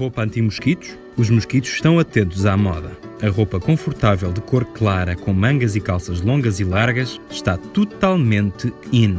roupa anti-mosquitos? Os mosquitos estão atentos à moda. A roupa confortável de cor clara com mangas e calças longas e largas está totalmente in.